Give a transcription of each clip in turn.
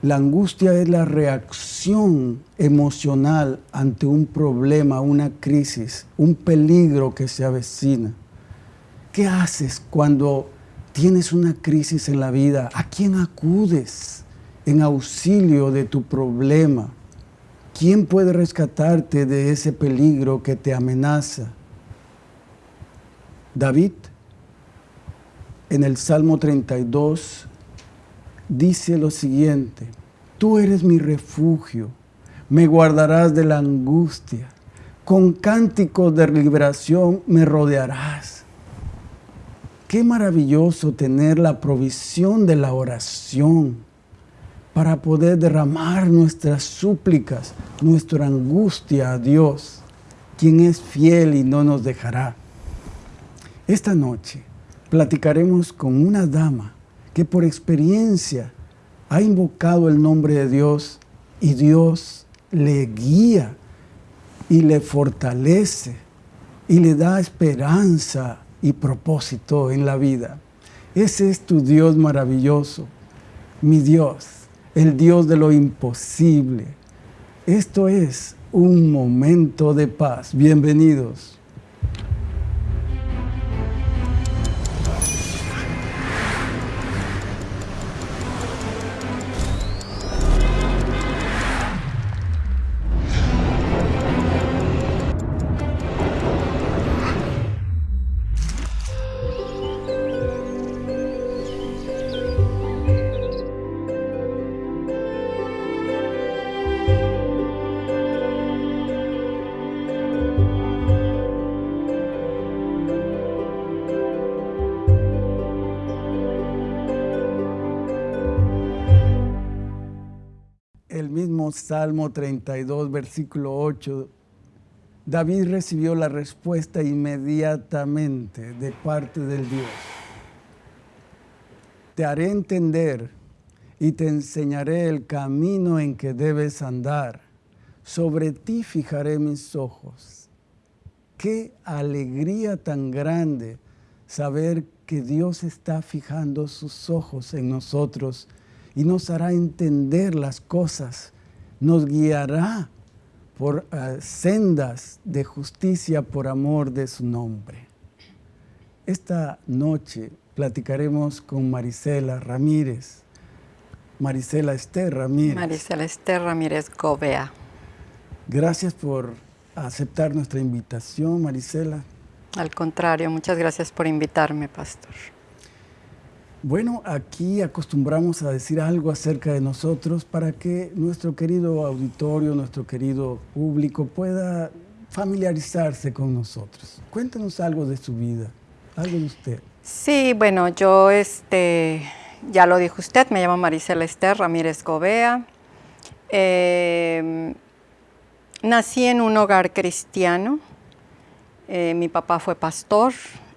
La angustia es la reacción emocional ante un problema, una crisis, un peligro que se avecina. ¿Qué haces cuando tienes una crisis en la vida? ¿A quién acudes en auxilio de tu problema? ¿Quién puede rescatarte de ese peligro que te amenaza? David, en el Salmo 32, dice lo siguiente, tú eres mi refugio, me guardarás de la angustia, con cánticos de liberación me rodearás. Qué maravilloso tener la provisión de la oración para poder derramar nuestras súplicas, nuestra angustia a Dios, quien es fiel y no nos dejará. Esta noche platicaremos con una dama que por experiencia ha invocado el nombre de Dios y Dios le guía y le fortalece y le da esperanza y propósito en la vida. Ese es tu Dios maravilloso, mi Dios, el Dios de lo imposible. Esto es un momento de paz. Bienvenidos. Salmo 32, versículo 8, David recibió la respuesta inmediatamente de parte del Dios. Te haré entender y te enseñaré el camino en que debes andar. Sobre ti fijaré mis ojos. Qué alegría tan grande saber que Dios está fijando sus ojos en nosotros y nos hará entender las cosas nos guiará por eh, sendas de justicia por amor de su nombre. Esta noche platicaremos con Marisela Ramírez. Marisela Esther Ramírez. Marisela Esther Ramírez Gobea. Gracias por aceptar nuestra invitación, Marisela. Al contrario, muchas gracias por invitarme, pastor. Bueno, aquí acostumbramos a decir algo acerca de nosotros para que nuestro querido auditorio, nuestro querido público pueda familiarizarse con nosotros. Cuéntenos algo de su vida, algo de usted. Sí, bueno, yo, este, ya lo dijo usted, me llamo Maricela Esther Ramírez Gobea. Em, nací en un hogar cristiano. Eh, mi papá fue pastor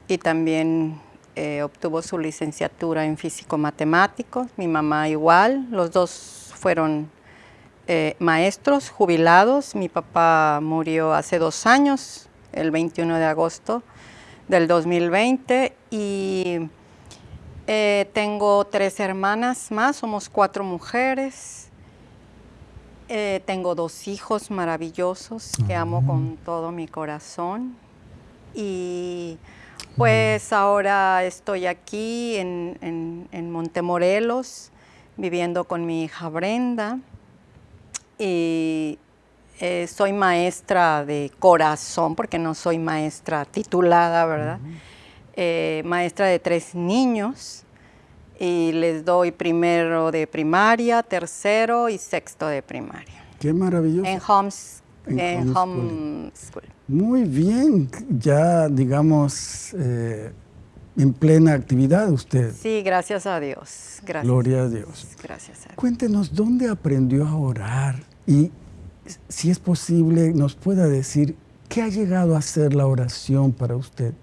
y también eh, obtuvo su licenciatura en físico-matemático, mi mamá igual, los dos fueron eh, maestros jubilados, mi papá murió hace dos años, el 21 de agosto del 2020 y eh, tengo tres hermanas más, somos cuatro mujeres, tengo dos hijos maravillosos que amo con todo mi corazón y pues ahora estoy aquí en, Montemorelos, viviendo con mi hija Brenda. Y eh, soy maestra de corazón, porque no soy maestra titulada, ¿verdad? Eh, maestra de tres niños y les doy primero de primaria, tercero y sexto de primaria. Qué maravilloso. En homes, en, homeschool. Muy bien, ya digamos eh, en plena actividad usted. Sí, gracias a Dios. Gracias. Gloria a Dios. Gracias a Dios. Cuéntenos dónde aprendió a orar y si es posible nos pueda decir qué ha llegado a ser la oración para usted.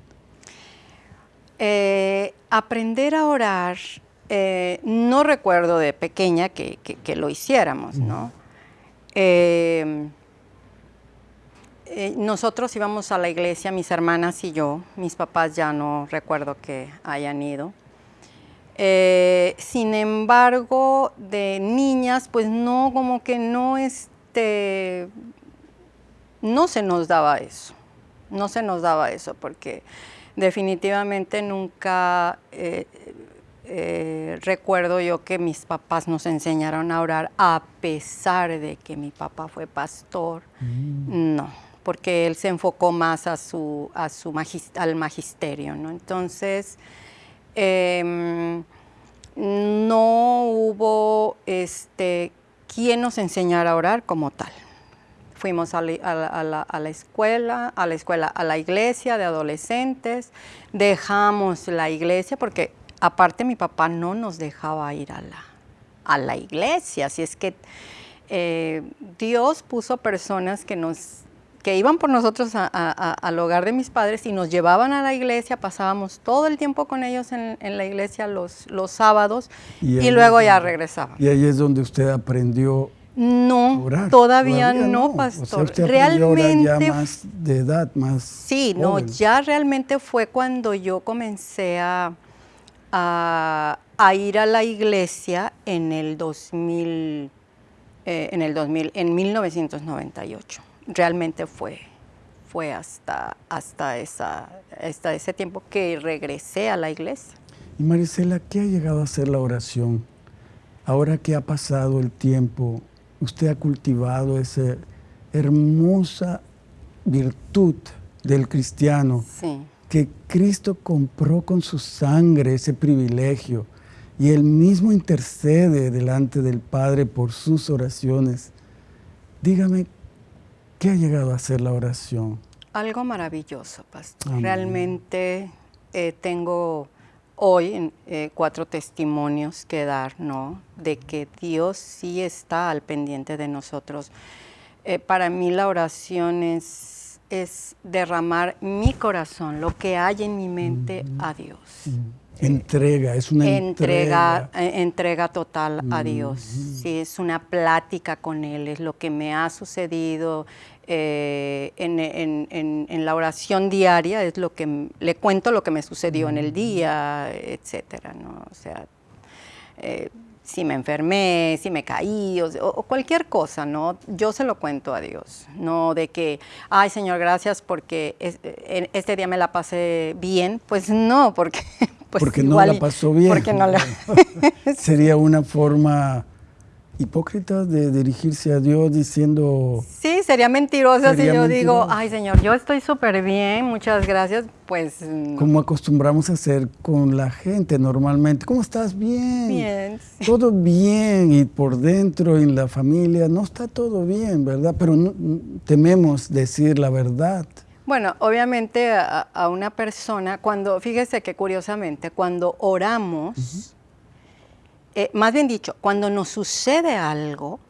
Eh, aprender a orar, eh, no recuerdo de pequeña que, lo hiciéramos, ¿no? Eh, nosotros íbamos a la iglesia, mis hermanas y yo, mis papás ya no recuerdo que hayan ido. Eh, sin embargo, de niñas, pues no, como que no, este, no se nos daba eso, no se nos daba eso, porque definitivamente nunca eh, eh, recuerdo yo que mis papás nos enseñaron a orar a pesar de que mi papá fue pastor, mm. no, porque él se enfocó más a su, a su al magisterio, ¿no? Entonces, Em, no hubo este, quien nos enseñara a orar como tal. Fuimos a la, escuela, a la escuela, a la iglesia de adolescentes, dejamos la iglesia porque aparte mi papá no nos dejaba ir a la, a la iglesia, así es que eh, Dios puso personas que nos que iban por nosotros al hogar de mis padres y nos llevaban a la iglesia, pasábamos todo el tiempo con ellos en, la iglesia los, los sábados y, luego ya regresábamos. Y ahí es donde usted aprendió no, todavía, no, pastor. realmente ya más de edad, más. Sí, no, ya realmente fue cuando yo comencé a, a, ir a la iglesia en el 2000, eh, en el 2000, en 1998 realmente fue, fue hasta, hasta, esa, hasta ese tiempo que regresé a la iglesia. Y Marisela, ¿qué ha llegado a ser la oración? Ahora que ha pasado el tiempo, usted ha cultivado esa hermosa virtud del cristiano que Cristo compró con su sangre ese privilegio y él mismo intercede delante del Padre por sus oraciones. Dígame, ¿Qué ha llegado a ser la oración? Algo maravilloso, pastor. Realmente eh, tengo hoy eh, cuatro testimonios que dar, ¿no? De que Dios sí está al pendiente de nosotros. Eh, para mí la oración es, es, derramar mi corazón, lo que hay en mi mente, a Dios. Entrega, es una entrega. Entrega, total a Dios. Sí, es una plática con Él, es lo que me ha sucedido eh, en, la oración diaria, es lo que le cuento lo que me sucedió en el día, etcétera, ¿no? O sea, eh, si me enfermé, si me caí, o, cualquier cosa, ¿no? Yo se lo cuento a Dios, no de que, ay Señor, gracias porque este día me la pasé bien, pues no, porque pues porque no la pasó bien. Porque no la... Sería una forma hipócrita de dirigirse a Dios diciendo... Sí, sería mentirosa si yo digo, ay Señor, yo estoy súper bien, muchas gracias, pues... Mm. Como acostumbramos a hacer con la gente normalmente, ¿cómo estás? Bien. Bien. Todo bien y por dentro en la familia no está todo bien, ¿verdad? Pero tememos decir la verdad. Bueno, obviamente a, una persona, cuando, fíjese que curiosamente, cuando oramos, eh, más bien dicho, cuando nos sucede algo,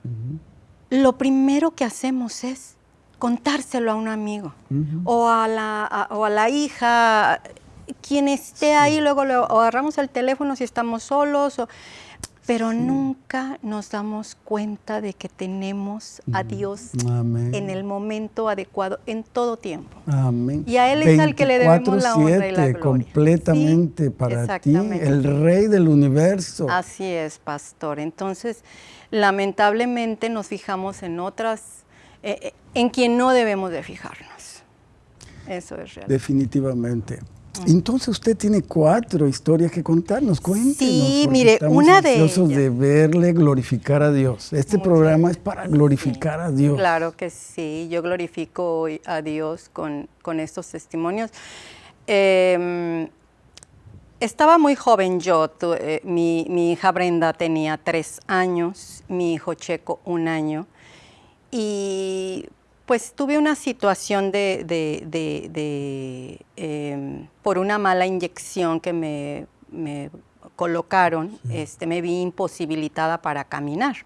lo primero que hacemos es contárselo a un amigo o, a la, o a la hija, quien esté ahí, luego le agarramos el teléfono si estamos solos. O, pero nunca nos damos cuenta de que tenemos a Dios en el momento adecuado, en todo tiempo. Amén. Y a Él es al que le debemos la honra y la gloria. completamente para ti, el Rey del universo. Así es, pastor. Entonces, lamentablemente nos fijamos en otras, eh, eh, en quien no debemos de fijarnos. Eso es real. Definitivamente. Entonces usted tiene cuatro historias que contarnos, cuéntenos. Sí, mire, una de ellas. de verle glorificar a Dios. Este programa es para glorificar a Dios. Claro que sí, yo glorifico a Dios con, estos testimonios. Em, estaba muy joven yo, eh, mi, mi hija Brenda tenía tres años, mi hijo Checo un año, y pues tuve una situación de, em, por una mala inyección que me, colocaron, este, me vi imposibilitada para caminar.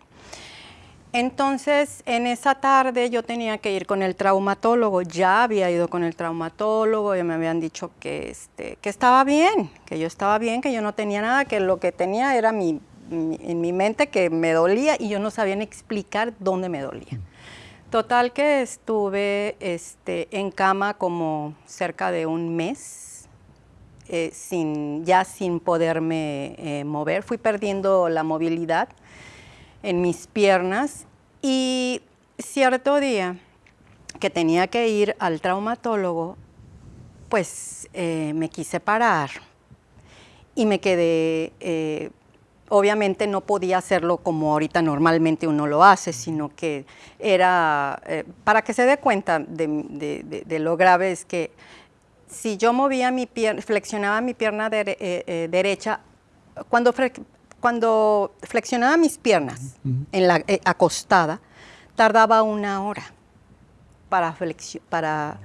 Entonces, en esa tarde yo tenía que ir con el traumatólogo, ya había ido con el traumatólogo, y me habían dicho que, este, que estaba bien, que yo estaba bien, que yo no tenía nada, que lo que tenía era mi, en mi mente que me dolía y yo no sabía explicar dónde me dolía. Total que estuve este, en cama como cerca de un mes. eh, sin, ya sin poderme eh, mover, fui perdiendo la movilidad en mis piernas y cierto día que tenía que ir al traumatólogo, pues eh, me quise parar y me quedé, obviamente no podía hacerlo como ahorita normalmente uno lo hace, sino que era, eh, para que se dé cuenta de, lo grave es que si yo movía mi pierna, flexionaba mi pierna derecha, cuando, cuando flexionaba mis piernas en la acostada, tardaba una hora para, para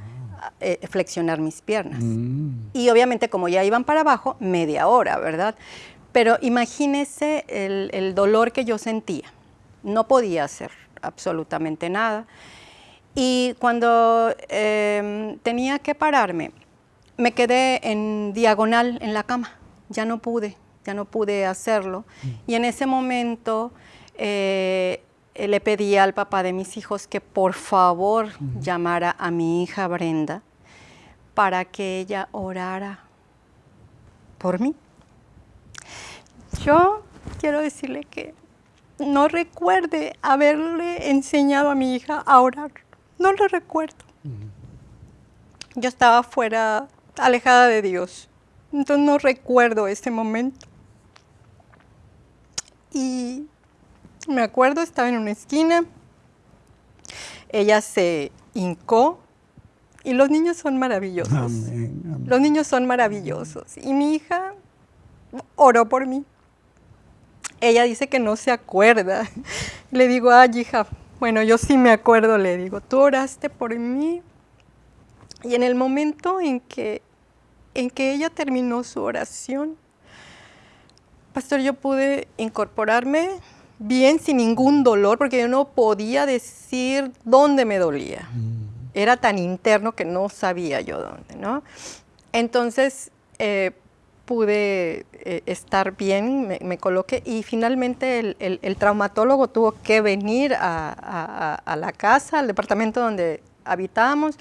eh, flexionar mis piernas. Mm. Y obviamente como ya iban para abajo, media hora, ¿verdad? Pero imagínese el, dolor que yo sentía. No podía hacer absolutamente nada. Y cuando em, tenía que pararme, me quedé en diagonal en la cama. Ya no pude, ya no pude hacerlo. Mm. Y en ese momento eh, eh, le pedí al papá de mis hijos que por favor llamara a mi hija Brenda para que ella orara por mí. Yo quiero decirle que no recuerde haberle enseñado a mi hija a orar. No lo recuerdo. Yo estaba fuera, alejada de Dios. Entonces no recuerdo ese momento. Y me acuerdo, estaba en una esquina, ella se hincó y los niños son maravillosos. Los niños son maravillosos. Y mi hija oró por mí. Ella dice que no se acuerda. Le digo, ay hija, bueno, yo sí me acuerdo, le digo, tú oraste por mí. Y en el momento en que, en que ella terminó su oración, pastor, yo pude incorporarme, bien sin ningún dolor, porque yo no podía decir dónde me dolía. Mm. Era tan interno que no sabía yo dónde, ¿no? Entonces eh, pude eh, estar bien, me, coloqué y finalmente el, traumatólogo tuvo que venir a, la casa, al departamento donde habitábamos,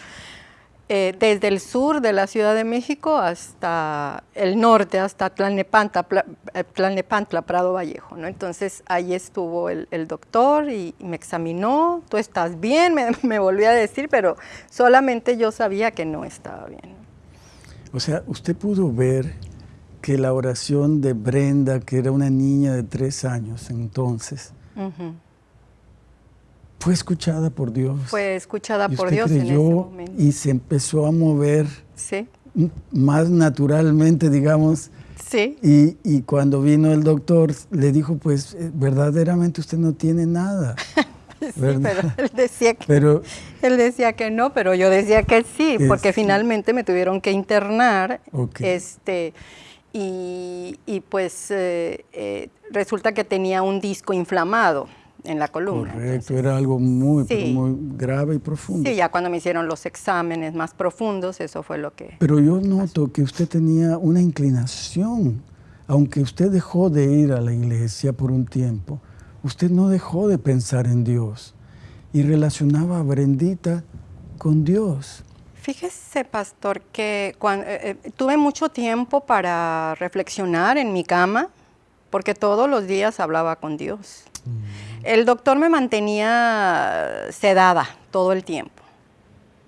eh, desde el sur de la Ciudad de México hasta el norte, hasta Tlalnepantla, eh, Prado Vallejo. ¿no? Entonces ahí estuvo el, doctor y, me examinó, tú estás bien, me, me volvió a decir, pero solamente yo sabía que no estaba bien. O sea, usted pudo ver que la oración de Brenda, que era una niña de tres años entonces, fue escuchada por Dios. Fue escuchada por Dios en ese momento. Y se empezó a mover más naturalmente, digamos. Sí. Y, y, cuando vino el doctor, le dijo, pues eh, verdaderamente usted no tiene nada. sí, pero él decía, que, pero, él decía que no, pero yo decía que sí, porque finalmente me tuvieron que internar. Este, y, y pues eh, eh, resulta que tenía un disco inflamado en la columna. Correcto, era algo muy, muy grave y profundo. Sí, ya cuando me hicieron los exámenes más profundos, eso fue lo que... Pero yo noto que usted tenía una inclinación, aunque usted dejó de ir a la iglesia por un tiempo, usted no dejó de pensar en Dios y relacionaba a Brendita con Dios. Fíjese, pastor, que cuando, eh, eh, tuve mucho tiempo para reflexionar en mi cama, porque todos los días hablaba con Dios. Mm. El doctor me mantenía sedada todo el tiempo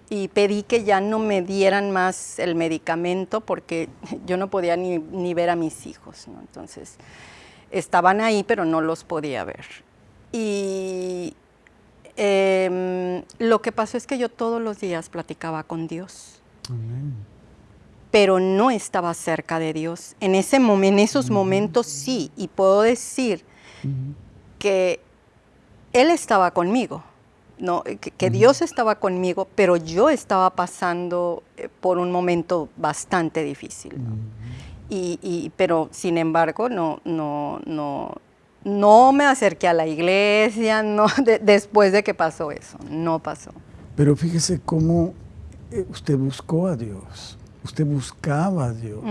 y pedí que ya no me dieran más el medicamento porque yo no podía ni, ver a mis hijos. Entonces, estaban ahí, pero no los podía ver. Y em, lo que pasó es que yo todos los días platicaba con Dios. Pero no estaba cerca de Dios. En, ese en esos momentos sí, y puedo decir que él estaba conmigo, ¿no? que, Dios estaba conmigo, pero yo estaba pasando eh, por un momento bastante difícil. y, pero sin embargo, no, no, no, no me acerqué a la iglesia no, después de que pasó eso, no pasó. Pero fíjese cómo eh, usted buscó a Dios, usted buscaba a Dios.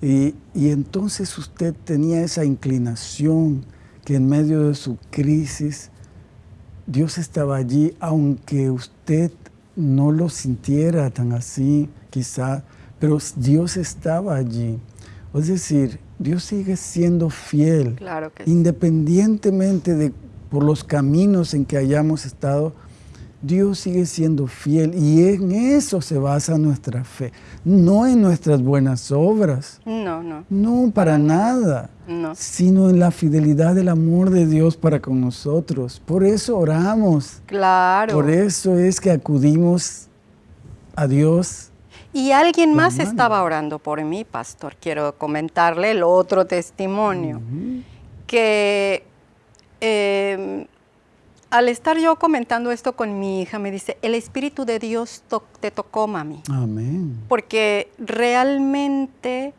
y, y entonces usted tenía esa inclinación que en medio de su crisis Dios estaba allí, aunque usted no lo sintiera tan así, quizá, pero Dios estaba allí. Es decir, Dios sigue siendo fiel, Claro que sí. independientemente de por los caminos en que hayamos estado, Dios sigue siendo fiel y en eso se basa nuestra fe, no en nuestras buenas obras, No, no, no para nada, no. sino en la fidelidad del amor de Dios para con nosotros. Por eso oramos, Claro. por eso es que acudimos a Dios. Y alguien más estaba orando por mí, pastor. Quiero comentarle el otro testimonio. Que eh, al estar yo comentando esto con mi hija, me dice, el Espíritu de Dios to- te tocó, mami. Amén. Porque realmente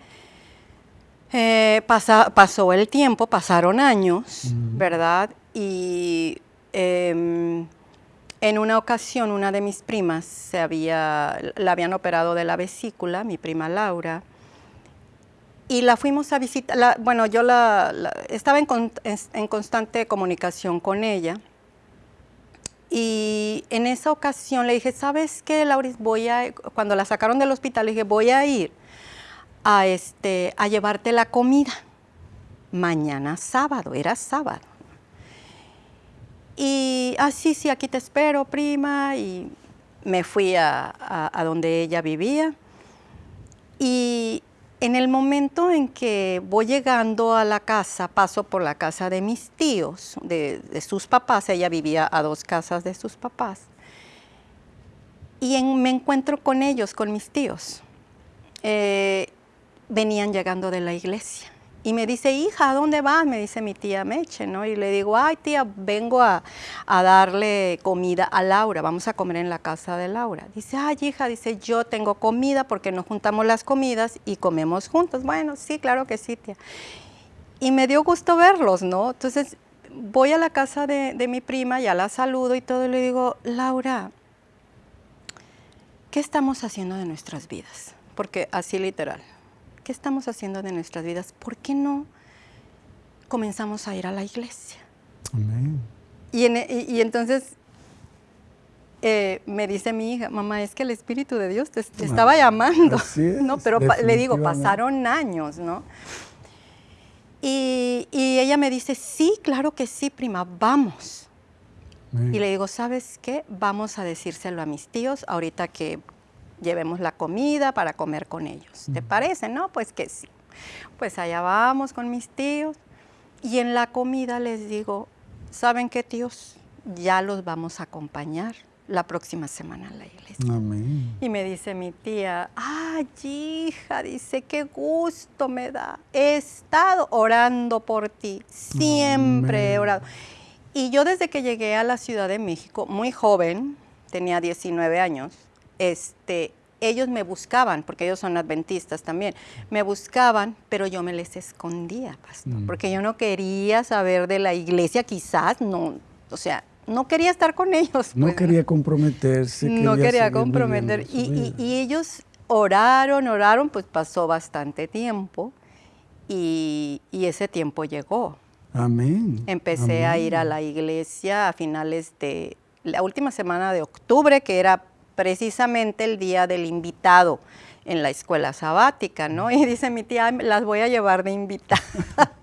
eh, pasa- pasó el tiempo, pasaron años, ¿verdad? Y em, en una ocasión una de mis primas se había, la habían operado de la vesícula, mi prima Laura, y la fuimos a visitar, la- bueno, yo la, estaba en constante comunicación con ella. Y en esa ocasión le dije, ¿sabes qué, Lauris? Voy a, cuando la sacaron del hospital, le dije, voy a ir a, este, a llevarte la comida. Mañana sábado, era sábado. Y, ah, sí, aquí te espero, prima. Y me fui a, a- donde ella vivía. Y en el momento en que voy llegando a la casa, paso por la casa de mis tíos, de, de sus papás, ella vivía a dos casas de sus papás, y en- me encuentro con ellos, con mis tíos. Eh, venían llegando de la iglesia. Y me dice, hija, ¿a dónde vas? Me dice mi tía Meche, ¿no? Y le digo, ay, tía, vengo a, darle comida a Laura, vamos a comer en la casa de Laura. Dice, ay, hija, dice, yo tengo comida porque nos juntamos las comidas y comemos juntos. Bueno, sí, claro que sí, tía. Y me dio gusto verlos, ¿no? Entonces, voy a la casa de, de mi prima, ya la saludo y todo, y le digo, Laura, ¿qué estamos haciendo de nuestras vidas? Porque así literal, ¿qué estamos haciendo de nuestras vidas? ¿Por qué no comenzamos a ir a la iglesia? Amén. Y, en- y- y entonces eh, me dice mi hija, mamá, es que el Espíritu de Dios te, te estaba llamando. es, no, pero le digo, pasaron años, ¿no? Y, y ella me dice, sí, claro que sí, prima, vamos. Amén. Y le digo, ¿sabes qué? Vamos a decírselo a mis tíos ahorita que llevemos la comida para comer con ellos. ¿Te parece? No, pues que sí. Pues allá vamos con mis tíos y en la comida les digo, ¿saben qué tíos? Ya los vamos a acompañar la próxima semana a la iglesia. Amén. Y me dice mi tía, ay hija, dice, qué gusto me da. He estado orando por ti, siempre he Amén. orado. Y yo desde que llegué a la Ciudad de México, muy joven, tenía 19 años, este, ellos me buscaban, porque ellos son adventistas también, me buscaban, pero yo me les escondía, pastor, Mm. porque yo no quería saber de la iglesia, quizás, no, o sea, no quería estar con ellos. No pues, quería comprometerse. no quería seguir comprometer. Y, ellos oraron, oraron, pues pasó bastante tiempo y, y ese tiempo llegó. Amén. Empecé a ir a la iglesia a finales de la última semana de octubre, que era precisamente el día del invitado en la escuela sabática, ¿no? Y dice mi tía, "Ay, las voy a llevar de invitada.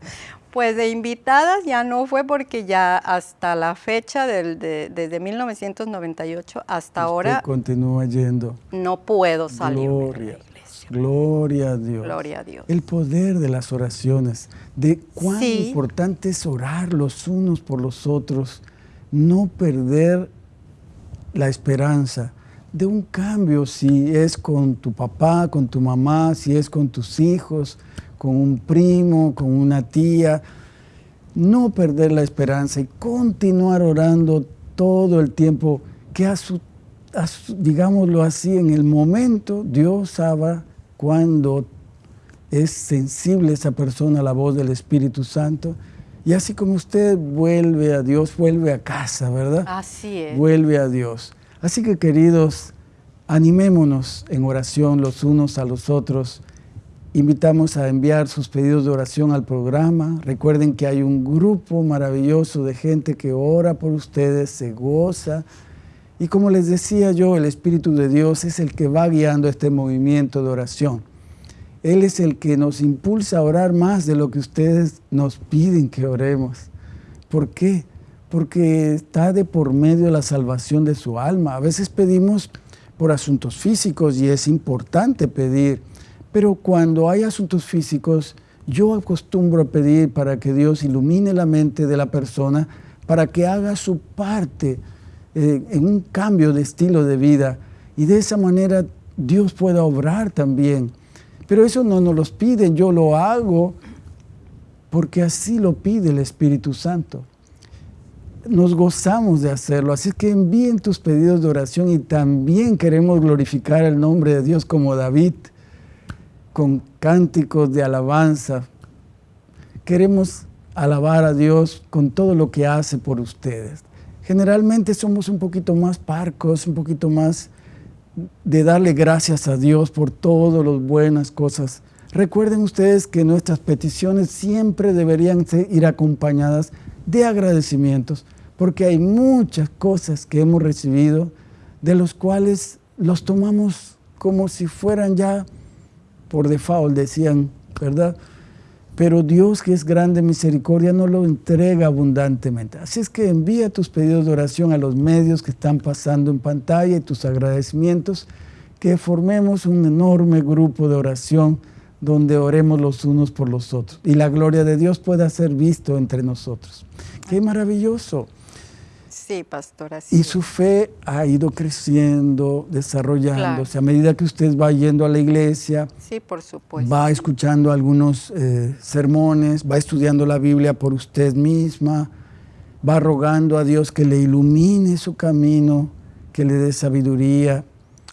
pues de invitadas ya no fue porque ya hasta la fecha, del, de- desde 1998 hasta Usted ahora, continúa yendo. no puedo salir de Gloria. la iglesia. Gloria a Dios. Gloria a Dios. El poder de las oraciones, de cuán Sí. importante es orar los unos por los otros, no perder la esperanza de un cambio, si es con tu papá, con tu mamá, si es con tus hijos, con un primo, con una tía, no perder la esperanza y continuar orando todo el tiempo, que a su, a su- digámoslo así, en el momento Dios sabe cuando es sensible esa persona a la voz del Espíritu Santo. Y así como usted vuelve a Dios, vuelve a casa, ¿verdad? Así es. Vuelve a Dios. Así que queridos, animémonos en oración los unos a los otros. Invitamos a enviar sus pedidos de oración al programa. Recuerden que hay un grupo maravilloso de gente que ora por ustedes, se goza Y como les decía yo, el Espíritu de Dios es el que va guiando este movimiento de oración. Él es el que nos impulsa a orar más de lo que ustedes nos piden que oremos. ¿Por qué? Porque está de por medio la salvación de su alma. A veces pedimos por asuntos físicos y es importante pedir, pero cuando hay asuntos físicos, yo acostumbro a pedir para que Dios ilumine la mente de la persona, para que haga su parte eh, en un cambio de estilo de vida y de esa manera Dios pueda obrar también. Pero eso no nos lo piden, yo lo hago porque así lo pide el Espíritu Santo. Nos gozamos de hacerlo, así que envíen tus pedidos de oración y también queremos glorificar el nombre de Dios como David, con cánticos de alabanza. Queremos alabar a Dios con todo lo que hace por ustedes. Generalmente somos un poquito más parcos, un poquito más de darle gracias a Dios por todas las buenas cosas. Recuerden ustedes que nuestras peticiones siempre deberían ir acompañadas de agradecimientos, porque hay muchas cosas que hemos recibido de los cuales los tomamos como si fueran ya por default, decían, ¿verdad? pero Dios que es grande misericordia no lo entrega abundantemente. Así es que envía tus pedidos de oración a los medios que están pasando en pantalla y tus agradecimientos, que formemos un enorme grupo de oración donde oremos los unos por los otros y la gloria de Dios pueda ser visto entre nosotros. ¡Qué maravilloso! Sí, pastora. Y su fe ha ido creciendo, desarrollándose. A medida que usted va yendo a la iglesia, sí, por supuesto. va escuchando algunos eh, sermones, va estudiando la Biblia por usted misma, va rogando a Dios que le ilumine su camino, que le dé sabiduría.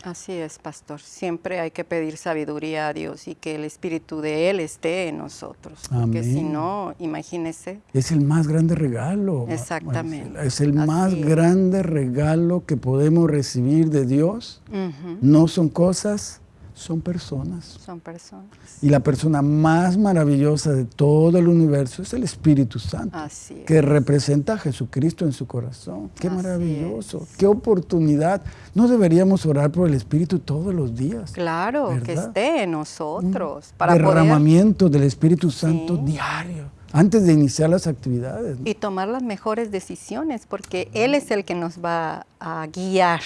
Así es, pastor. Siempre hay que pedir sabiduría a Dios y que el Espíritu de Él esté en nosotros. Porque si no, imagínese. Es el más grande regalo. Exactamente. Es el más grande regalo que podemos recibir de Dios. No son cosas, son personas. Son personas. Y la persona más maravillosa de todo el universo es el Espíritu Santo, Así que representa a Jesucristo en su corazón. Qué maravilloso, qué oportunidad. No deberíamos orar por el Espíritu todos los días. Claro, que esté en nosotros. para derramamiento del Espíritu Santo diario antes de iniciar las actividades. Y tomar las mejores decisiones, porque Él es el que nos va a guiar.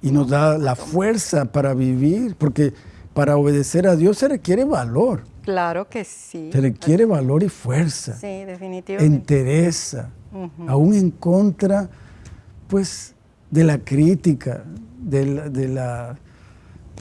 Y nos da la fuerza para vivir, porque para obedecer a Dios se requiere valor. Claro que sí. Se requiere valor y fuerza. Sí, definitivamente. Entereza, aún en contra, pues, de la crítica, de la,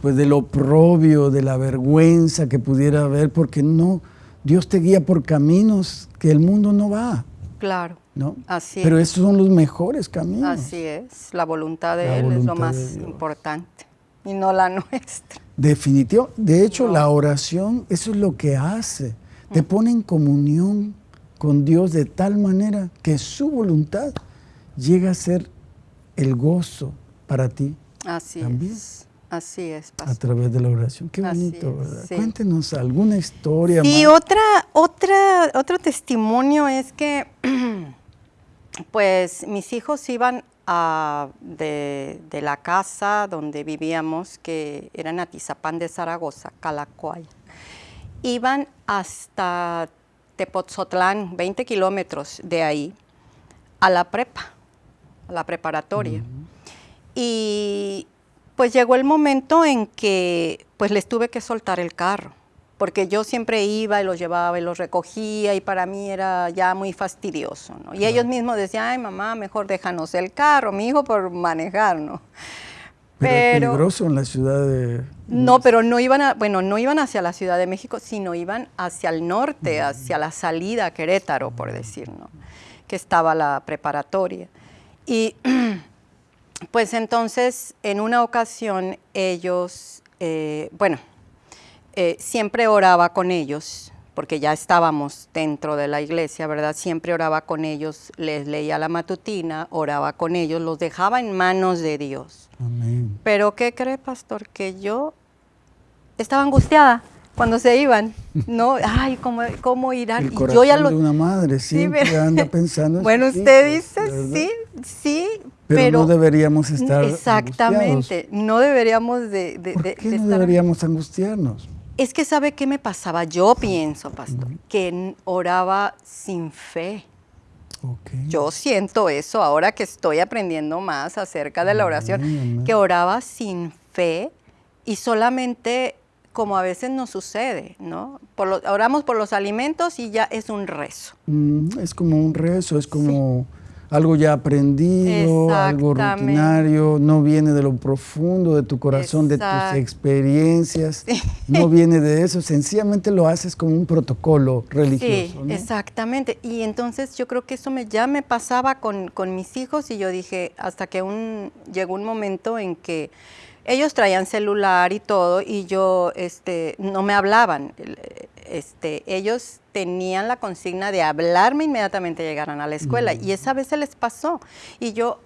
pues, del oprobio, de la vergüenza que pudiera haber, porque no, Dios te guía por caminos que el mundo no va. Claro. ¿no? Así Pero esos son los mejores caminos. Así es. La voluntad de Él es lo más importante y no la nuestra. Definitivo. De hecho, la oración, eso es lo que hace. Te pone en comunión con Dios de tal manera que su voluntad llega a ser el gozo para ti. Así también. es. Así es, A través de la oración. Qué bonito, ¿verdad? Cuéntenos alguna historia. Y otra, otra, otro testimonio es que, pues, mis hijos iban de, la casa donde vivíamos, que era en Atizapán de Zaragoza, Calacoaya. Iban hasta Tepotzotlán, 20 kilómetros de ahí, a la prepa, a la preparatoria. Y pues llegó el momento en que pues les tuve que soltar el carro porque yo siempre iba y los llevaba y los recogía y para mí era ya muy fastidioso, ¿no? Y ellos mismos decían, ay mamá, mejor déjanos el carro, mi hijo por manejar, ¿no? Pero, es peligroso en la ciudad de... No, pero no iban, a, bueno, no iban hacia la Ciudad de México, sino iban hacia el norte, hacia la salida a Querétaro, por decir, ¿no? Que estaba la preparatoria. Y pues entonces, en una ocasión, ellos, eh, bueno, eh, siempre oraba con ellos, porque ya estábamos dentro de la iglesia, ¿verdad? Siempre oraba con ellos, les leía la matutina, oraba con ellos, los dejaba en manos de Dios. Amén. Pero ¿qué cree, pastor? Que yo estaba angustiada cuando se iban, ¿no? Ay, ¿cómo, cómo irán? El corazón yo ya lo... de una madre siempre anda pensando en Bueno, usted dice, sí, sí, pero, no deberíamos estar Exactamente, no deberíamos de, de, ¿Por qué no deberíamos angustiarnos? Es que sabe qué me pasaba, yo pienso, pastor, que oraba sin fe. Yo siento eso ahora que estoy aprendiendo más acerca de la oración, que oraba sin fe y solamente como a veces nos sucede, ¿no? Por oramos por los alimentos y ya es un rezo. Mm, es como un rezo, es como algo ya aprendido, algo rutinario, no viene de lo profundo de tu corazón, de tus experiencias, no viene de eso, sencillamente lo haces como un protocolo religioso. Sí, exactamente. Y entonces yo creo que eso me, ya me pasaba con, con mis hijos y yo dije, hasta que un, llegó un momento en que ellos traían celular y todo y yo, este, no me hablaban. Este, ellos tenían la consigna de hablarme inmediatamente llegaran a la escuela. Y esa vez se les pasó. Y yo,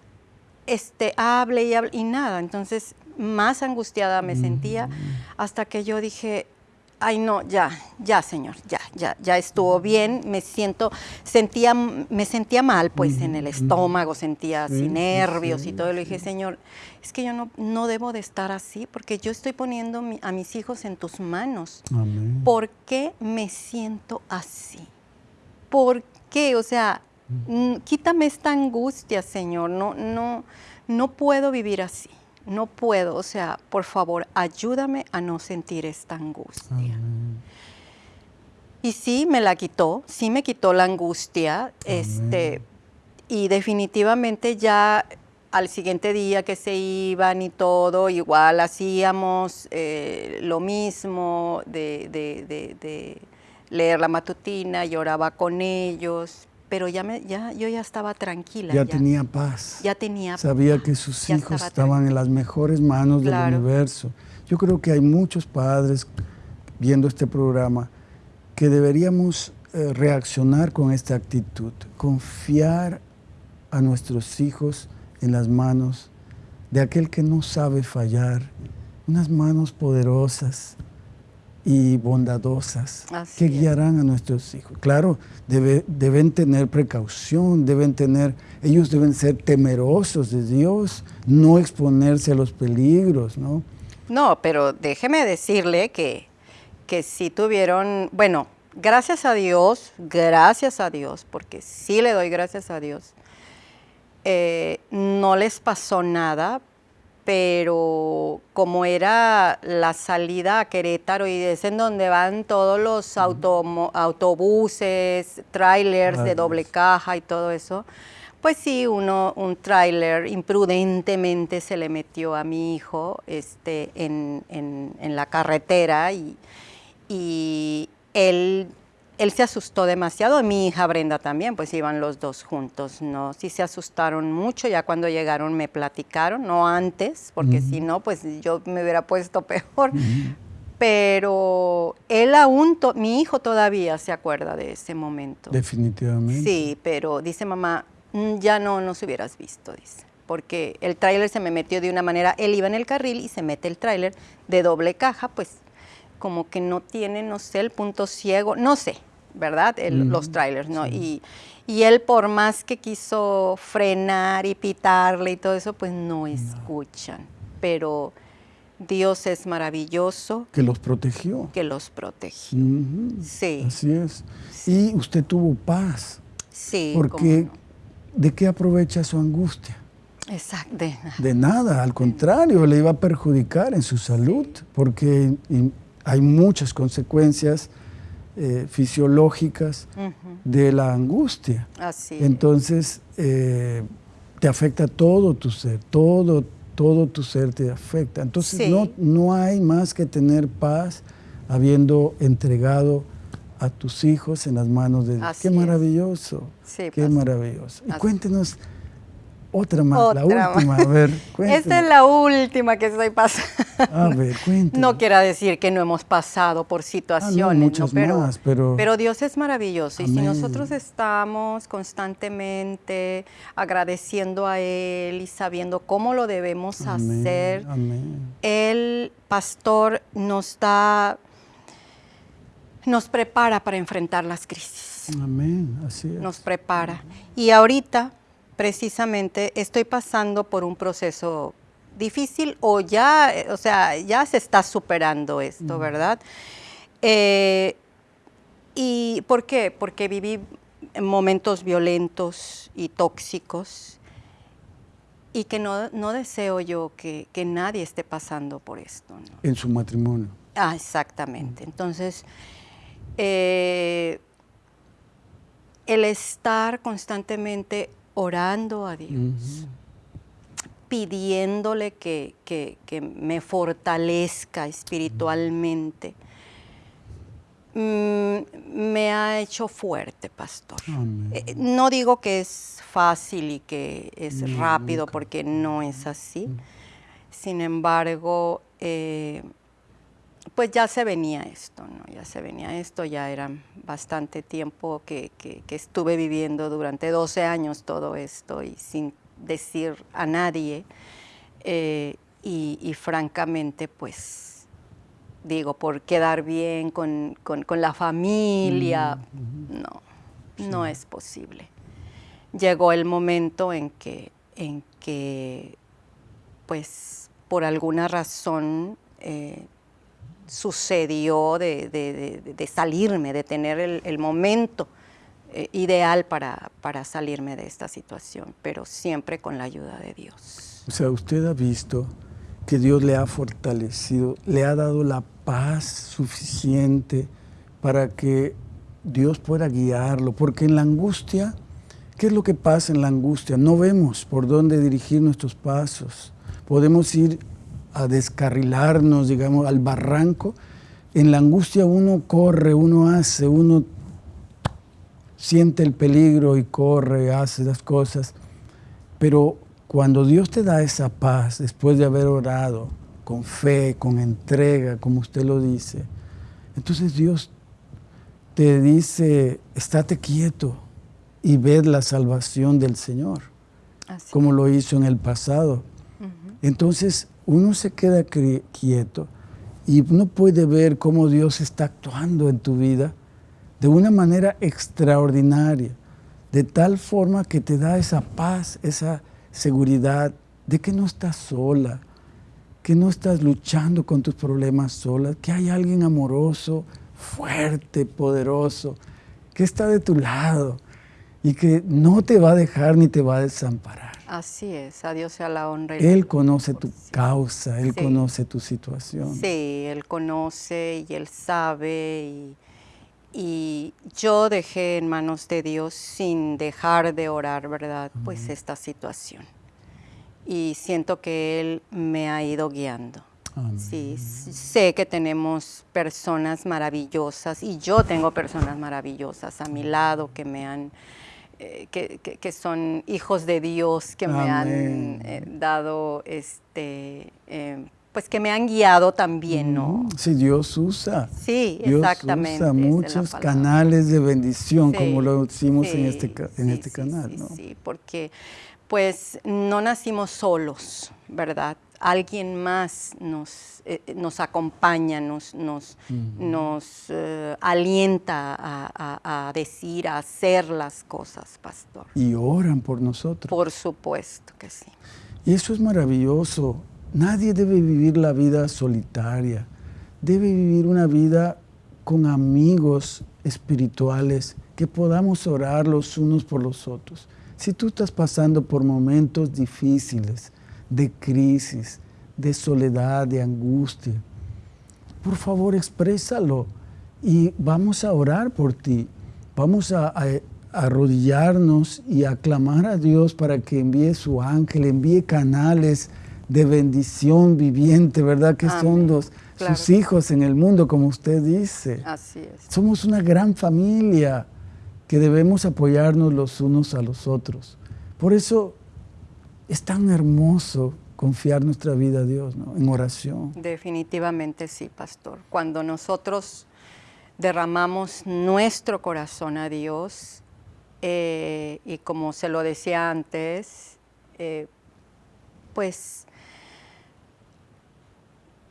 este, hable y hable y nada. Entonces, más angustiada me sentía hasta que yo dije, ay no, ya, ya señor, ya, ya, ya estuvo bien, me siento, sentía, me sentía mal pues en el estómago, sentía así nervios y todo, le dije, señor, es que yo no, no debo de estar así, porque yo estoy poniendo a mis hijos en tus manos. ¿Por qué me siento así? ¿Por qué? O sea, quítame esta angustia, Señor, no, no, no puedo vivir así no puedo, o sea, por favor, ayúdame a no sentir esta angustia. Y sí, me la quitó, sí me quitó la angustia, este, y definitivamente ya al siguiente día que se iban y todo, igual hacíamos eh, lo mismo de, de, leer la matutina, lloraba con ellos, pero ya, me, ya yo ya estaba tranquila. Ya, tenía paz. Ya tenía Sabía que sus hijos estaban en las mejores manos del universo. Yo creo que hay muchos padres viendo este programa que deberíamos eh, reaccionar con esta actitud, confiar a nuestros hijos en las manos de aquel que no sabe fallar, unas manos poderosas, y bondadosas que guiarán a nuestros hijos. Claro, deben tener precaución, deben tener, ellos deben ser temerosos de Dios, no exponerse a los peligros, ¿no? No, pero déjeme decirle que, que si tuvieron, bueno, gracias a Dios, gracias a Dios, porque sí le doy gracias a Dios, eh, no les pasó nada, pero como era la salida a Querétaro y es en donde van todos los autobuses, trailers de doble caja y todo eso, pues sí, uno, un tráiler imprudentemente se le metió a mi hijo este, en, en, la carretera y, y él él se asustó demasiado, mi hija Brenda también, pues iban los dos juntos, ¿no? Sí se asustaron mucho, ya cuando llegaron me platicaron, no antes, porque si no, pues yo me hubiera puesto peor. Pero él aún, mi hijo todavía se acuerda de ese momento. Definitivamente. Sí, pero dice mamá, mm, ya no nos hubieras visto, dice. Porque el tráiler se me metió de una manera, él iba en el carril y se mete el tráiler de doble caja, pues como que no tiene, no sé, el punto ciego, no sé, ¿verdad? Los trailers, ¿no? Y, y, él por más que quiso frenar y pitarle y todo eso, pues no escuchan. Pero Dios es maravilloso. Que los protegió. Que los protegió. Sí. Así es. Y usted tuvo paz. Sí. Porque ¿de qué aprovecha su angustia? Exacto. De nada. al contrario, le iba a perjudicar en su salud, porque hay muchas consecuencias eh, fisiológicas de la angustia. Así Entonces, eh, te afecta todo tu ser, todo, todo tu ser te afecta. Entonces, no, no hay más que tener paz habiendo entregado a tus hijos en las manos de Dios. Qué maravilloso, qué maravilloso. Y cuéntenos otra más, la última, a ver, Esta es la última que estoy pasando. A ver, cuéntame. No quiera decir que no hemos pasado por situaciones, ah, pero, más, pero... pero Dios es maravilloso y si nosotros estamos constantemente agradeciendo a Él y sabiendo cómo lo debemos hacer, el pastor nos da nos prepara para enfrentar las crisis. Amén, así es. Nos prepara. Y ahorita, precisamente, estoy pasando por un proceso difícil o ya, eh, o sea, ya se está superando esto, ¿verdad? Eh, ¿Y por qué? Porque viví momentos violentos y tóxicos y que no, no deseo yo que, que, nadie esté pasando por esto. ¿no? En su matrimonio. Ah, exactamente. Entonces, eh, el estar constantemente orando a Dios, uh -huh. pidiéndole que, que, que, me fortalezca espiritualmente, mm, me ha hecho fuerte, pastor. Eh, no digo que es fácil y que es no, rápido, nunca. porque no es así. Sin embargo, eh, pues ya se venía esto, ¿no? Ya se venía esto, ya era bastante tiempo que, que, que, estuve viviendo durante 12 años todo esto y sin decir a nadie. Eh, y, y, francamente, pues, digo, por quedar bien con, con, con la familia, mm -hmm. no, sí. no es posible. Llegó el momento en que, en que pues, por alguna razón, eh, sucedió de, salirme, de tener el, el momento eh, ideal para, para, salirme de esta situación, pero siempre con la ayuda de Dios. O sea, usted ha visto que Dios le ha fortalecido, le ha dado la paz suficiente para que Dios pueda guiarlo, porque en la angustia, ¿qué es lo que pasa en la angustia? No vemos por dónde dirigir nuestros pasos. Podemos ir a descarrilarnos, digamos, al barranco, en la angustia uno corre, uno hace, uno siente el peligro y corre, hace las cosas, pero cuando Dios te da esa paz, después de haber orado, con fe, con entrega, como usted lo dice, entonces Dios te dice, estate quieto y ved la salvación del Señor, Así. como lo hizo en el pasado. Entonces, uno se queda quieto y uno puede ver cómo Dios está actuando en tu vida de una manera extraordinaria, de tal forma que te da esa paz, esa seguridad de que no estás sola, que no estás luchando con tus problemas sola, que hay alguien amoroso, fuerte, poderoso, que está de tu lado y que no te va a dejar ni te va a desamparar. Así es, a Dios sea la honra. Y él conoce tu causa, Él sí. conoce tu situación. Sí, Él conoce y Él sabe y, y, yo dejé en manos de Dios sin dejar de orar, ¿verdad? Uh -huh. Pues esta situación. Y siento que Él me ha ido guiando. Amén. Sí, sé que tenemos personas maravillosas y yo tengo personas maravillosas a mi lado que me han eh, que, que, que, son hijos de Dios, que Amén. me han eh, dado, este, eh, pues que me han guiado también, ¿no? Mm, sí, Dios usa. Sí, Dios exactamente. usa muchos canales de bendición, sí, como lo hicimos sí, en este, en sí, este canal, ¿no? Sí, porque pues no nacimos solos, ¿verdad? Alguien más nos, eh, nos acompaña, nos, nos, uh -huh. nos uh, alienta a, a, a, decir, a hacer las cosas, pastor. Y oran por nosotros. Por supuesto que sí. Y eso es maravilloso. Nadie debe vivir la vida solitaria. Debe vivir una vida con amigos espirituales que podamos orar los unos por los otros. Si tú estás pasando por momentos difíciles, de crisis, de soledad, de angustia. Por favor, exprésalo y vamos a orar por ti. Vamos a, a, a arrodillarnos y a clamar a Dios para que envíe su ángel, envíe canales de bendición viviente, ¿verdad? Que Amén. son los, claro. sus hijos en el mundo, como usted dice. Así es. Somos una gran familia que debemos apoyarnos los unos a los otros. Por eso es tan hermoso confiar nuestra vida a Dios, ¿no? En oración. Definitivamente sí, pastor. Cuando nosotros derramamos nuestro corazón a Dios, eh, y como se lo decía antes, eh, pues,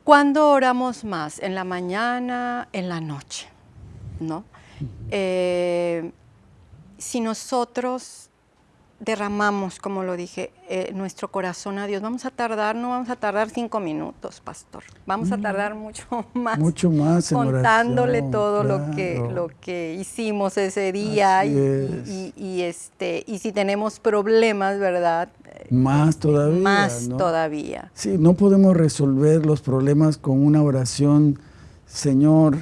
¿cuándo oramos más? ¿En la mañana, en la noche? ¿no? Eh, si nosotros derramamos, como lo dije, eh, nuestro corazón a Dios, vamos a tardar, no vamos a tardar cinco minutos, pastor, vamos a tardar mucho más. Mucho más en contándole oración, todo lo que lo que hicimos ese día y, es. y- y, este y si tenemos problemas, ¿verdad? Más todavía. más ¿no? todavía. Sí, no podemos resolver los problemas con una oración, Señor,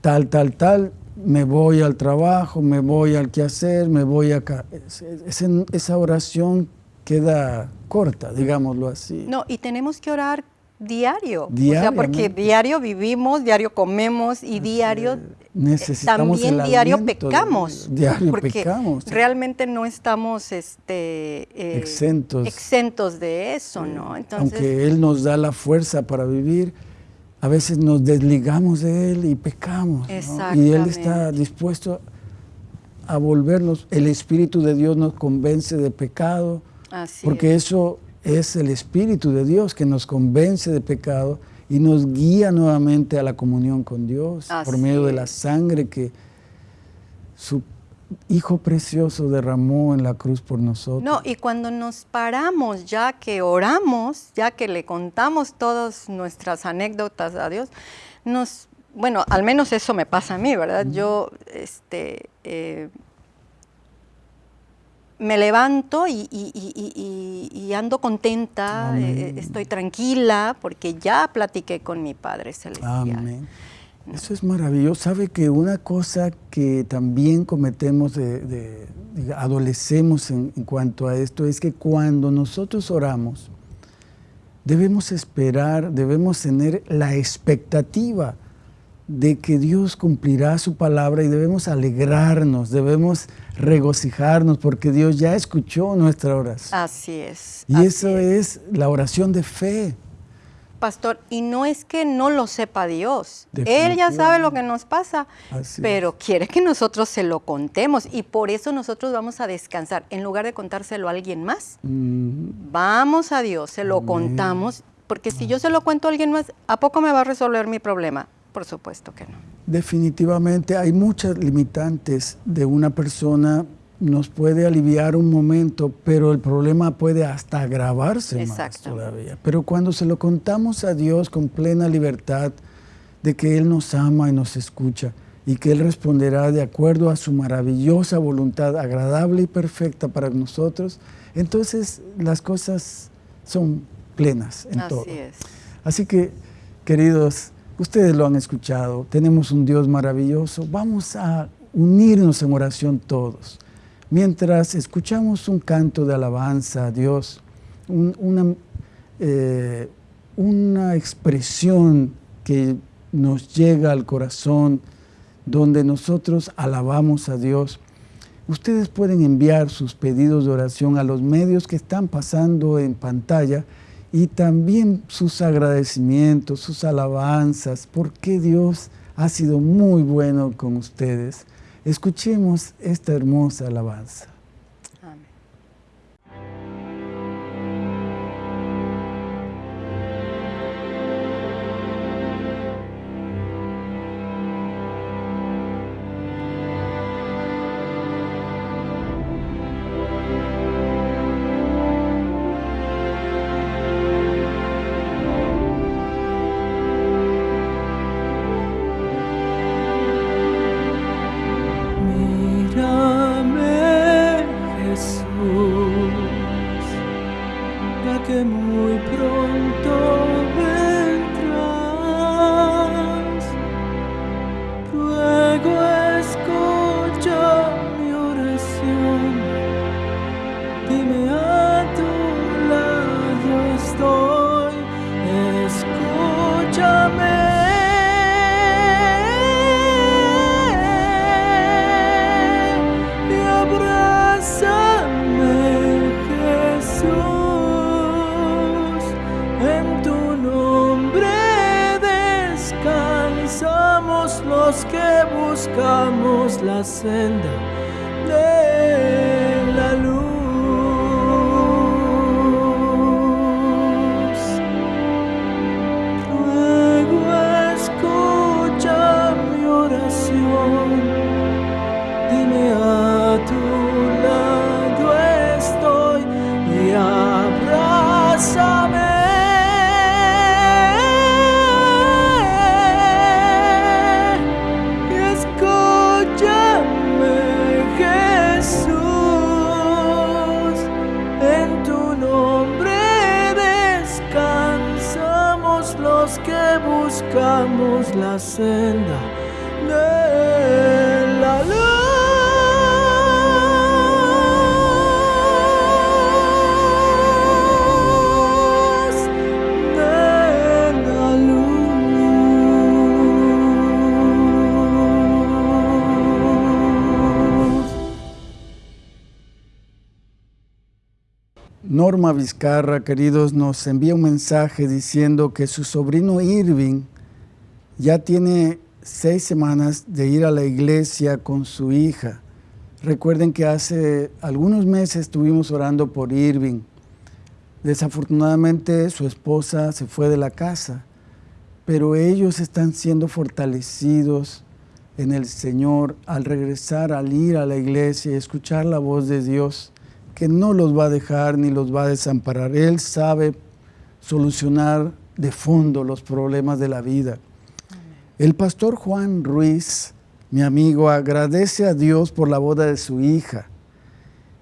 tal, tal, tal, me voy al trabajo, me voy al quehacer, me voy acá. Es- es- es- esa oración queda corta, digámoslo así. No, y tenemos que orar diario. O sea, porque diario vivimos, diario comemos y diario Necesitamos también diario pecamos. Diario porque pecamos. realmente no estamos este, eh, Exentos. exentos de eso, ¿no? Entonces, Aunque Él nos da la fuerza para vivir, a veces nos desligamos de Él y pecamos. ¿no? Y Él está dispuesto a volvernos. El Espíritu de Dios nos convence de pecado, así porque es. eso es el Espíritu de Dios que nos convence de pecado y nos guía nuevamente a la comunión con Dios por medio de la sangre que su Hijo precioso derramó en la cruz por nosotros. No, y cuando nos paramos, ya que oramos, ya que le contamos todas nuestras anécdotas a Dios, nos, bueno, al menos eso me pasa a mí, ¿verdad? Yo, este, eh, me levanto y, y- y- y- y- y ando contenta, eh, estoy tranquila, porque ya platiqué con mi Padre Celestial. Amén. Eso es maravilloso. Sabe que una cosa que también cometemos, de, adolecemos en, en cuanto a esto, es que cuando nosotros oramos, debemos esperar, debemos tener la expectativa de que Dios cumplirá su palabra y debemos alegrarnos, debemos regocijarnos porque Dios ya escuchó nuestra oración. Así es. y así eso es la oración de fe. Pastor, y no es que no lo sepa Dios. Él ya sabe lo que nos pasa, Así pero quiere que nosotros se lo contemos y por eso nosotros vamos a descansar. En lugar de contárselo a alguien más, vamos a Dios, se lo Amén. contamos, porque si yo se lo cuento a alguien más, ¿a poco me va a resolver mi problema? Por supuesto que no. Definitivamente hay muchas limitantes de una persona, nos puede aliviar un momento, pero el problema puede hasta agravarse más todavía. Pero cuando se lo contamos a Dios con plena libertad de que Él nos ama y nos escucha y que Él responderá de acuerdo a su maravillosa voluntad, agradable y perfecta para nosotros, entonces las cosas son plenas en todo. Así es. Así que, queridos, ustedes lo han escuchado, tenemos un Dios maravilloso, vamos a unirnos en oración todos. Mientras escuchamos un canto de alabanza a Dios, un- una, eh, una expresión que nos llega al corazón, donde nosotros alabamos a Dios, Ustedes pueden enviar sus pedidos de oración a los medios que están pasando en pantalla y también sus agradecimientos, sus alabanzas, porque Dios ha sido muy bueno con ustedes. Escuchemos esta hermosa alabanza. Buscamos la senda de la luz, Norma Vizcarra, queridos, nos envía un mensaje diciendo que su sobrino Irving ya tiene seis semanas de ir a la iglesia con su hija. Recuerden que hace algunos meses estuvimos orando por Irving. Desafortunadamente su esposa se fue de la casa, pero ellos están siendo fortalecidos en el Señor al regresar, al ir a la iglesia y escuchar la voz de Dios, que no los va a dejar ni los va a desamparar. Él sabe solucionar de fondo los problemas de la vida. El pastor Juan Ruiz, mi amigo, agradece a Dios por la boda de su hija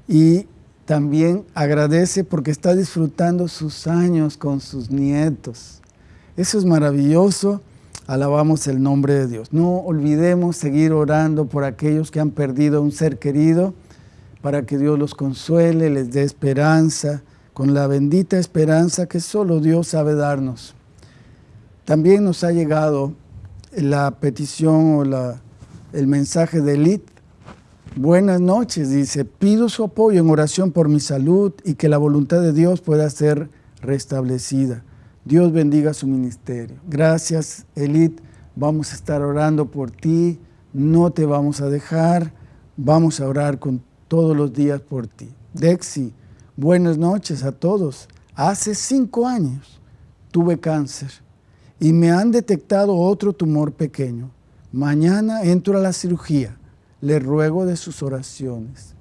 y también agradece porque está disfrutando sus años con sus nietos. Eso es maravilloso. Alabamos el nombre de Dios. No olvidemos seguir orando por aquellos que han perdido un ser querido para que Dios los consuele, les dé esperanza, con la bendita esperanza que solo Dios sabe darnos. También nos ha llegado la petición o la, el mensaje de Elite. Buenas noches, dice, pido su apoyo en oración por mi salud y que la voluntad de Dios pueda ser restablecida. Dios bendiga su ministerio. Gracias, Elite. Vamos a estar orando por ti. No te vamos a dejar. Vamos a orar con todos los días por ti. Dexi, buenas noches a todos. Hace cinco años tuve cáncer y me han detectado otro tumor pequeño. Mañana entro a la cirugía. Le ruego de sus oraciones.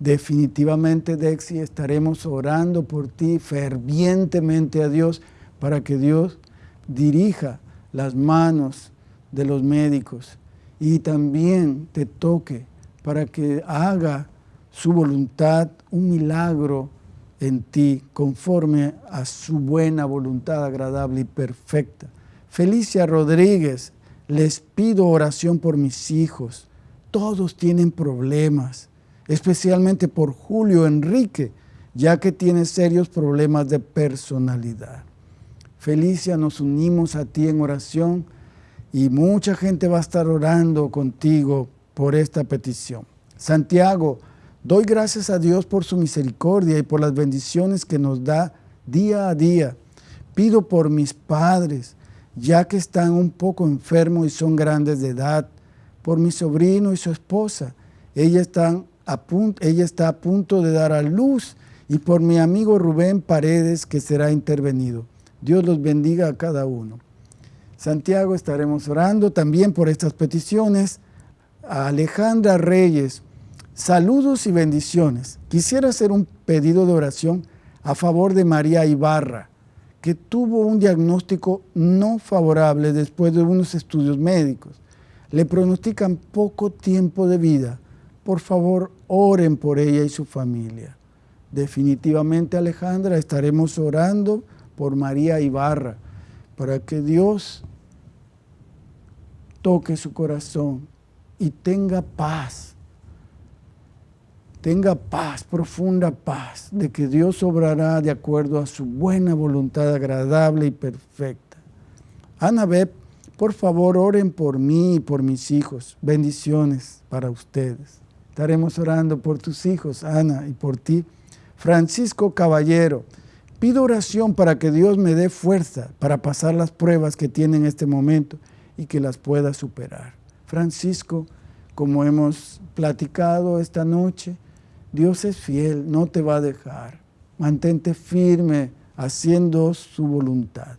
Definitivamente, Dexi, estaremos orando por ti fervientemente a Dios para que Dios dirija las manos de los médicos y también te toque para que haga su voluntad un milagro en ti conforme a su buena voluntad agradable y perfecta. Felicia Rodríguez, les pido oración por mis hijos. Todos tienen problemas, especialmente por Julio Enrique, ya que tiene serios problemas de personalidad. Felicia, nos unimos a ti en oración y mucha gente va a estar orando contigo por esta petición. Santiago, doy gracias a Dios por su misericordia y por las bendiciones que nos da día a día. Pido por mis padres, ya que están un poco enfermos y son grandes de edad, por mi sobrino y su esposa. Ella, están a punto, ella está a punto de dar a luz y por mi amigo Rubén Paredes que será intervenido. Dios los bendiga a cada uno. Santiago, estaremos orando también por estas peticiones. A Alejandra Reyes, saludos y bendiciones. Quisiera hacer un pedido de oración a favor de María Ibarra, que tuvo un diagnóstico no favorable después de unos estudios médicos. Le pronostican poco tiempo de vida. Por favor, oren por ella y su familia. Definitivamente, Alejandra, estaremos orando por María Ibarra, para que Dios toque su corazón y tenga paz, tenga paz, profunda paz, de que Dios obrará de acuerdo a su buena voluntad agradable y perfecta. Anabel, por favor, oren por mí y por mis hijos. Bendiciones para ustedes. Estaremos orando por tus hijos, Ana, y por ti. Francisco Caballero, Pido oración para que Dios me dé fuerza para pasar las pruebas que tiene en este momento y que las pueda superar. Francisco, como hemos platicado esta noche, Dios es fiel, no te va a dejar. Mantente firme haciendo su voluntad.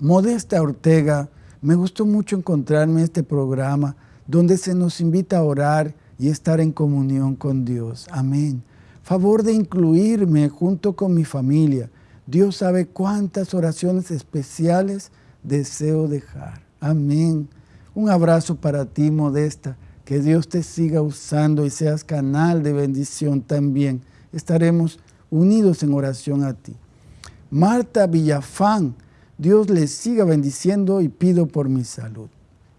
Modesta Ortega, me gustó mucho encontrarme en este programa donde se nos invita a orar y estar en comunión con Dios. Amén favor de incluirme junto con mi familia. Dios sabe cuántas oraciones especiales deseo dejar. Amén. Un abrazo para ti, Modesta. Que Dios te siga usando y seas canal de bendición también. Estaremos unidos en oración a ti. Marta Villafán, Dios les siga bendiciendo y pido por mi salud.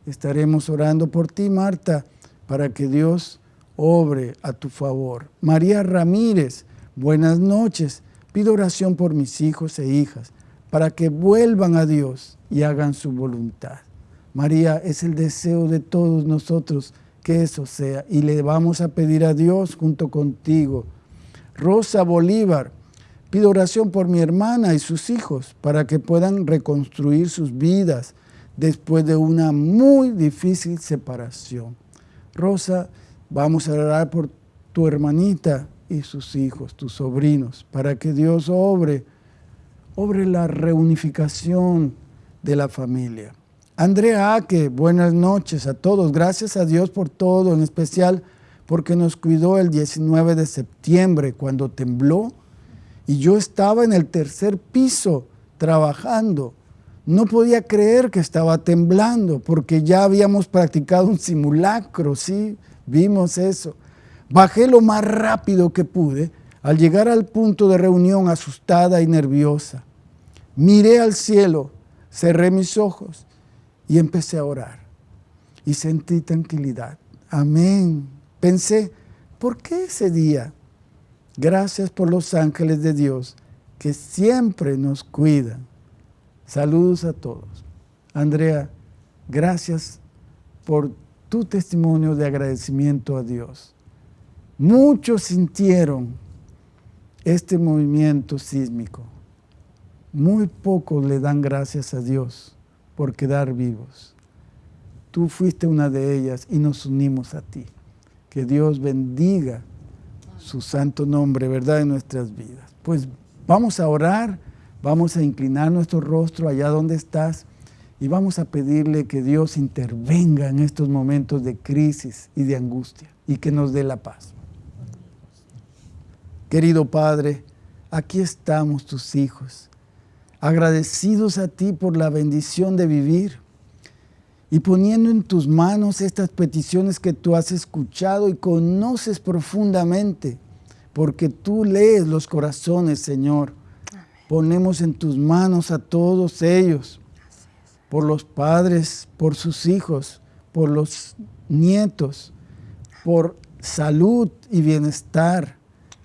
Estaremos orando por ti, Marta, para que Dios obre a tu favor. María Ramírez, buenas noches. Pido oración por mis hijos e hijas, para que vuelvan a Dios y hagan su voluntad. María, es el deseo de todos nosotros que eso sea, y le vamos a pedir a Dios junto contigo. Rosa Bolívar, pido oración por mi hermana y sus hijos, para que puedan reconstruir sus vidas después de una muy difícil separación. Rosa, vamos a orar por tu hermanita y sus hijos, tus sobrinos, para que Dios obre, obre la reunificación de la familia. Andrea Aque, buenas noches a todos. Gracias a Dios por todo, en especial porque nos cuidó el 19 de septiembre cuando tembló y yo estaba en el tercer piso trabajando. No podía creer que estaba temblando porque ya habíamos practicado un simulacro, sí, vimos eso. Bajé lo más rápido que pude al llegar al punto de reunión asustada y nerviosa. Miré al cielo, cerré mis ojos y empecé a orar. Y sentí tranquilidad. Amén. Pensé, ¿por qué ese día? Gracias por los ángeles de Dios que siempre nos cuidan. Saludos a todos. Andrea, gracias por tu testimonio de agradecimiento a Dios. Muchos sintieron este movimiento sísmico. Muy pocos le dan gracias a Dios por quedar vivos. Tú fuiste una de ellas y nos unimos a ti. Que Dios bendiga su santo nombre, ¿verdad?, en nuestras vidas. Pues vamos a orar, vamos a inclinar nuestro rostro allá donde estás y vamos a pedirle que Dios intervenga en estos momentos de crisis y de angustia y que nos dé la paz. Querido Padre, aquí estamos tus hijos agradecidos a ti por la bendición de vivir y poniendo en tus manos estas peticiones que tú has escuchado y conoces profundamente, porque tú lees los corazones, Señor. Ponemos en tus manos a todos ellos, por los padres, por sus hijos, por los nietos, por salud y bienestar.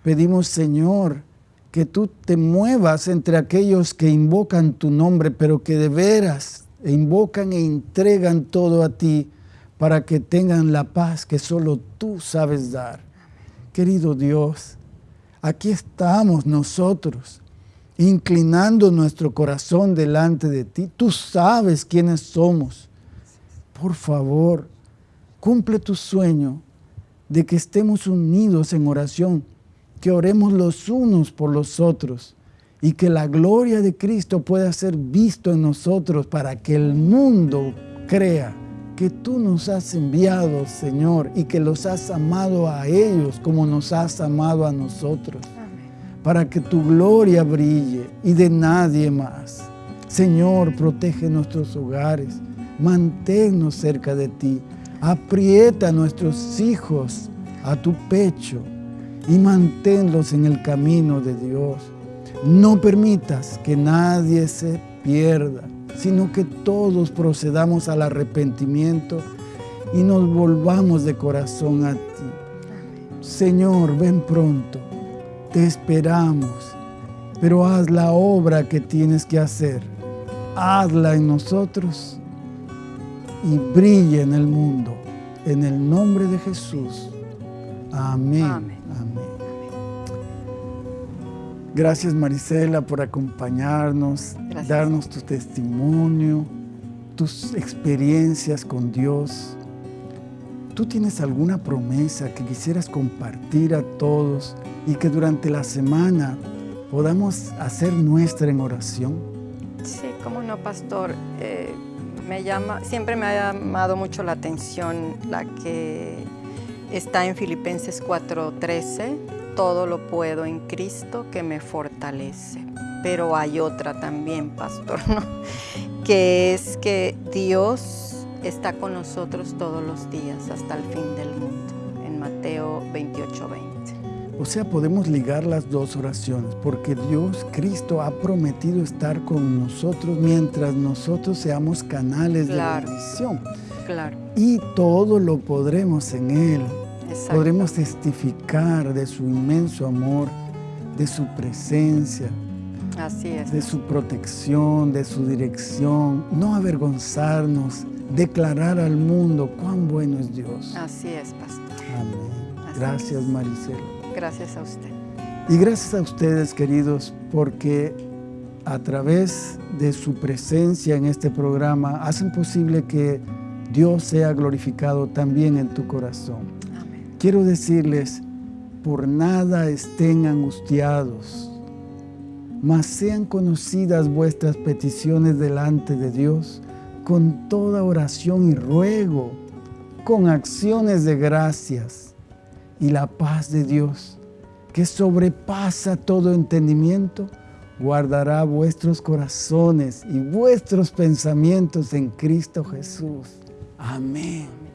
Pedimos, Señor, que tú te muevas entre aquellos que invocan tu nombre, pero que de veras invocan e entregan todo a ti para que tengan la paz que solo tú sabes dar. Querido Dios, aquí estamos nosotros, inclinando nuestro corazón delante de ti. Tú sabes quiénes somos. Por favor, cumple tu sueño de que estemos unidos en oración que oremos los unos por los otros y que la gloria de Cristo pueda ser visto en nosotros para que el mundo crea que tú nos has enviado, Señor, y que los has amado a ellos como nos has amado a nosotros, para que tu gloria brille y de nadie más. Señor, protege nuestros hogares, manténnos cerca de ti, aprieta a nuestros hijos a tu pecho, y manténlos en el camino de Dios. No permitas que nadie se pierda, sino que todos procedamos al arrepentimiento y nos volvamos de corazón a ti. Señor, ven pronto, te esperamos, pero haz la obra que tienes que hacer. Hazla en nosotros y brilla en el mundo. En el nombre de Jesús. Amén. Amén. Gracias Marisela por acompañarnos, darnos tu testimonio, tus experiencias con Dios. ¿Tú tienes alguna promesa que quisieras compartir a todos y que durante la semana podamos hacer nuestra en oración? Sí, cómo no, pastor. Eh, me llama, siempre me ha llamado mucho la atención la que está en Filipenses 4:13 todo lo puedo en Cristo que me fortalece. Pero hay otra también, pastor, ¿no? que es que Dios está con nosotros todos los días hasta el fin del mundo, en Mateo 28, 20. O sea, podemos ligar las dos oraciones, porque Dios, Cristo, ha prometido estar con nosotros mientras nosotros seamos canales Claro. de bendición. Claro. Y todo lo podremos en Él. Exacto. Podremos testificar de su inmenso amor, de su presencia, Así es. de su protección, de su dirección. No avergonzarnos, declarar al mundo cuán bueno es Dios. Así es, pastor. Amén. Así Gracias, es. Maricela. Gracias a usted. Y gracias a ustedes, queridos, porque a través de su presencia en este programa hacen posible que Dios sea glorificado también en tu corazón. Quiero decirles, por nada estén angustiados, mas sean conocidas vuestras peticiones delante de Dios con toda oración y ruego, con acciones de gracias. Y la paz de Dios, que sobrepasa todo entendimiento, guardará vuestros corazones y vuestros pensamientos en Cristo Jesús. Amén.